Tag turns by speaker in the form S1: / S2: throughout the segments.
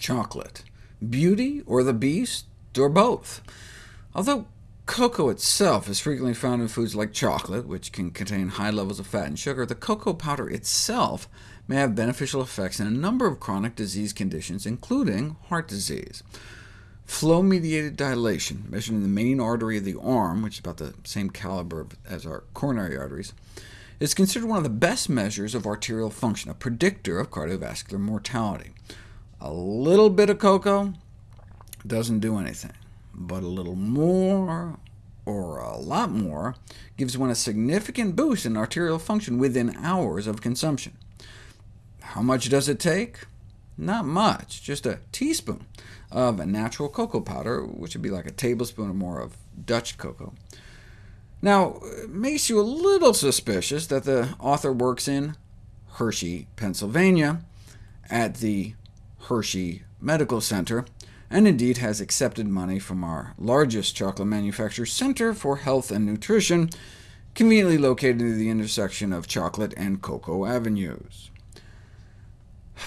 S1: chocolate? Beauty or the beast, or both? Although cocoa itself is frequently found in foods like chocolate, which can contain high levels of fat and sugar, the cocoa powder itself may have beneficial effects in a number of chronic disease conditions, including heart disease. Flow-mediated dilation, measured in the main artery of the arm, which is about the same caliber as our coronary arteries, is considered one of the best measures of arterial function, a predictor of cardiovascular mortality. A little bit of cocoa doesn't do anything, but a little more, or a lot more, gives one a significant boost in arterial function within hours of consumption. How much does it take? Not much, just a teaspoon of a natural cocoa powder, which would be like a tablespoon or more of Dutch cocoa. Now, it makes you a little suspicious that the author works in Hershey, Pennsylvania, at the Hershey Medical Center, and indeed has accepted money from our largest chocolate manufacturer, Center for Health and Nutrition, conveniently located near the intersection of Chocolate and Cocoa Avenues.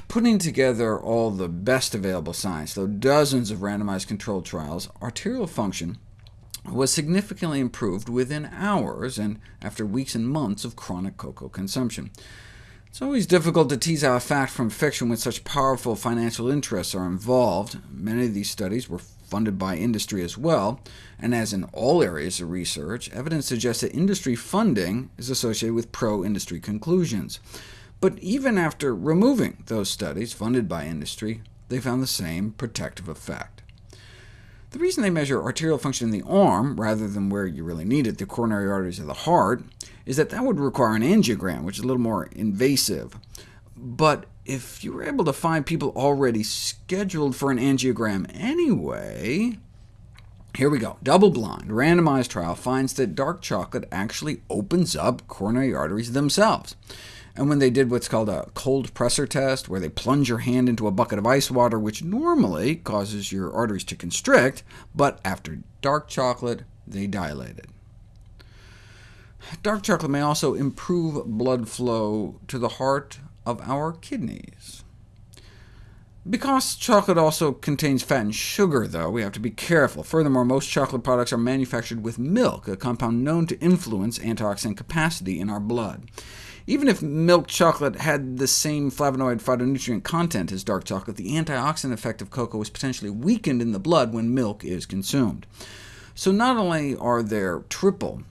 S1: Putting together all the best available science, though dozens of randomized controlled trials, arterial function was significantly improved within hours, and after weeks and months of chronic cocoa consumption. It's always difficult to tease out fact from fiction when such powerful financial interests are involved. Many of these studies were funded by industry as well, and as in all areas of research, evidence suggests that industry funding is associated with pro-industry conclusions. But even after removing those studies funded by industry, they found the same protective effect. The reason they measure arterial function in the arm, rather than where you really need it, the coronary arteries of the heart, is that that would require an angiogram, which is a little more invasive. But if you were able to find people already scheduled for an angiogram anyway, here we go. Double-blind, randomized trial finds that dark chocolate actually opens up coronary arteries themselves. And when they did what's called a cold pressor test, where they plunge your hand into a bucket of ice water, which normally causes your arteries to constrict, but after dark chocolate, they dilated. Dark chocolate may also improve blood flow to the heart of our kidneys. Because chocolate also contains fat and sugar, though, we have to be careful. Furthermore, most chocolate products are manufactured with milk, a compound known to influence antioxidant capacity in our blood. Even if milk chocolate had the same flavonoid phytonutrient content as dark chocolate, the antioxidant effect of cocoa is potentially weakened in the blood when milk is consumed. So not only are there triple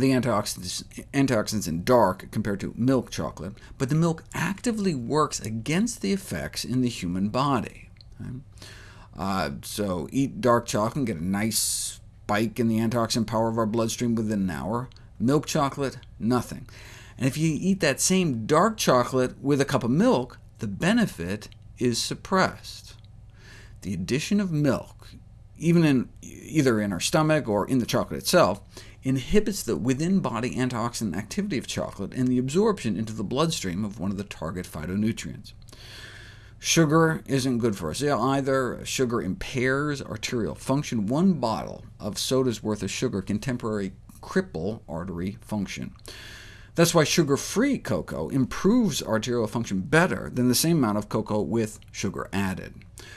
S1: the antioxidants, antioxidants in dark compared to milk chocolate, but the milk actively works against the effects in the human body. Uh, so eat dark chocolate and get a nice spike in the antioxidant power of our bloodstream within an hour. Milk chocolate, nothing. And if you eat that same dark chocolate with a cup of milk, the benefit is suppressed. The addition of milk, even in, either in our stomach or in the chocolate itself, inhibits the within-body antioxidant activity of chocolate and the absorption into the bloodstream of one of the target phytonutrients. Sugar isn't good for us either. Sugar impairs arterial function. One bottle of soda's worth of sugar can temporarily cripple artery function. That's why sugar-free cocoa improves arterial function better than the same amount of cocoa with sugar added.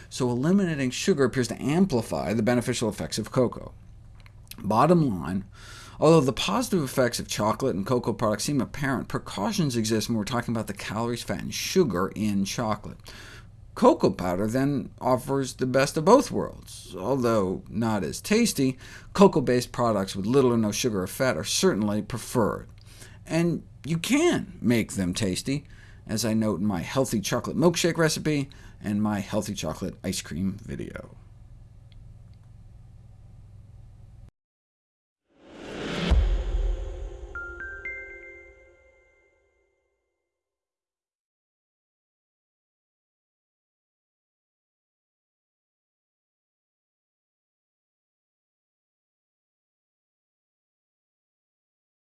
S1: So eliminating sugar appears to amplify the beneficial effects of cocoa. Bottom line, although the positive effects of chocolate and cocoa products seem apparent, precautions exist when we're talking about the calories, fat, and sugar in chocolate. Cocoa powder then offers the best of both worlds. Although not as tasty, cocoa-based products with little or no sugar or fat are certainly preferred and you can make them tasty, as I note in my healthy chocolate milkshake recipe and my healthy chocolate ice cream video.